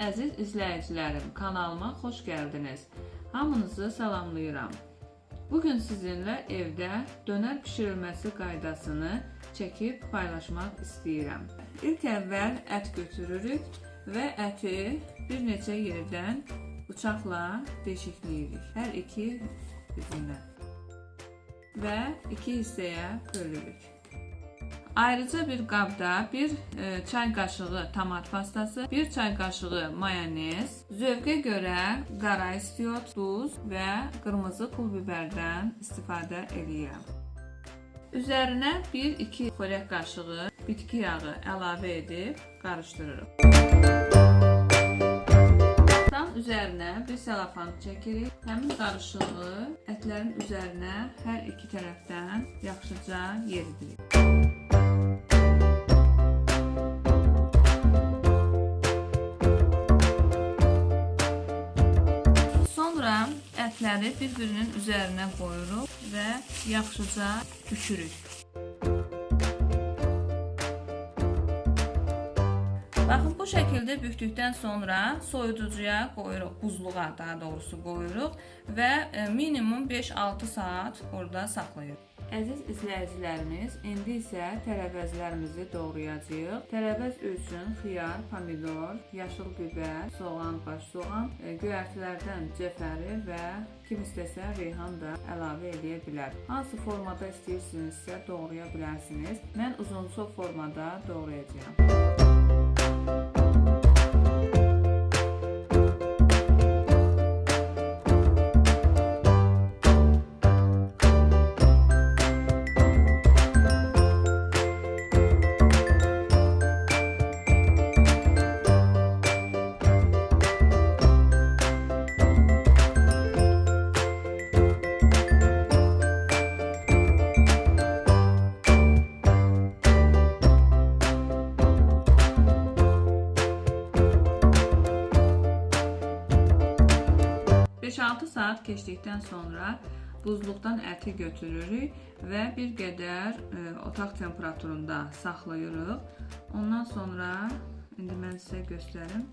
Əziz izləyicilərim, kanalıma xoş gəldiniz. Hamınızı salamlayıram. Bugün sizinlə evdə dönər bişirilməsi qaydasını çəkib paylaşmaq istəyirəm. İlk əvvəl ət götürürük və əti bir neçə yerdən bıçaqla deşikləyirik. Hər iki üzündən. Və iki hissəyə bölürük. Ayrıca bir qabda bir e, çay qaşığı tomat pastası, bir çay qaşığı mayonez, zövqə görə qara istiot, duz və qırmızı pul biberdən istifadə edirəm. Üzərinə 1-2 xörək qaşığı bitki yağı əlavə edib qarışdırırıq. Tam üzərinə bir selafan çəkirik. Həmin qarışığı ətlərin üzərinə hər iki tərəfdən yaxşıca yeridirik. Ətləri bir-birinin üzərinə qoyuruq və yaxşıca bükürük. Baxın bu şəkildə bükdükdən sonra soyuducuya qoyuruq, buzluğa daha doğrusu qoyuruq və e, minimum 5-6 saat orada saxlayırıq. Əziz izləyicilərimiz, indi isə tərəvəzlərimizi doğrayacağıq. Tərəvəz üçün xiyar, pomidor, yaşıl bibər, soğan, baş soğan, e, göyərtilərdən cəfəri və kim istəsə reyhan da əlavə edə bilər. Hansı formada istəyirsinizsə doğraya bilərsiniz. Mən uzunsov formada doğrayacağam. Beş-altı saat keçdikdən sonra buzluqdan əti götürürük və bir qədər e, otaq temperaturunda saxlayırıq. Ondan sonra indi mən sizə göstərim.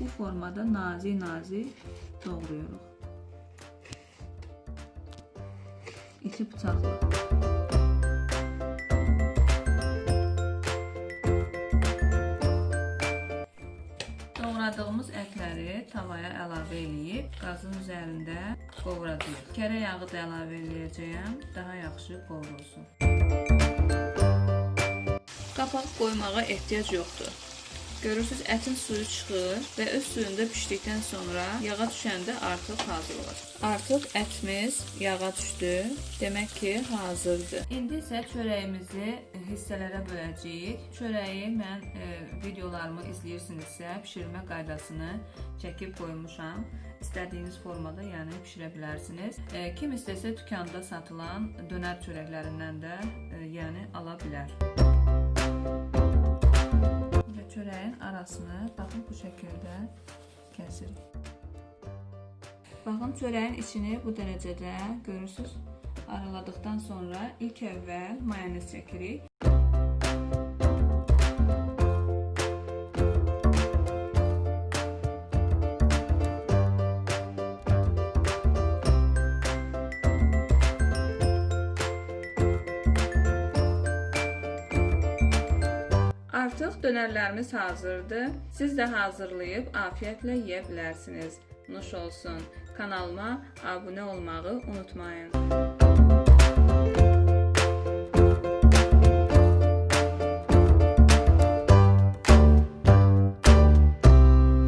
Bu formada nazik-nazik doğrayırıq. İti bıçaqla. Doğradığımız ətləri tavaya əlavə eləyib qazın üzərində qovuracağıq. Kərə yağı da əlavə eləyəcəyəm, daha yaxşı qovrulsun. Qapaq qoymağa ehtiyac yoxdur. Görürsüz ətin suyu çıxır və öz suyunda bişdikdən sonra yağa düşəndə artıq hazır olacaq. Artıq ətimiz yağa düşdü. Demək ki, hazırdır. İndi isə çörəyimizi hissələrə böləcəyik. Çörəyi mən e, videolarımı izləyirsinizsə, bişirmə qaydasını çəkib qoymuşam. İstədiyiniz formada, yəni bişirə bilərsiniz. E, kim istəsə dükanda satılan dönər çörəklərindən də, e, yəni ala bilər çörəyin arasını baxın bu şəkildə kəsirik. Baxın çörəyin içini bu dərəcədə görürsüz. Araladıqdan sonra ilk əvvəl mayonez çəkirik. Artıq dönərlərimiz hazırdır. Siz də hazırlayıb afiyətlə yeyə bilərsiniz. Nuş olsun. Kanalıma abunə olmağı unutmayın.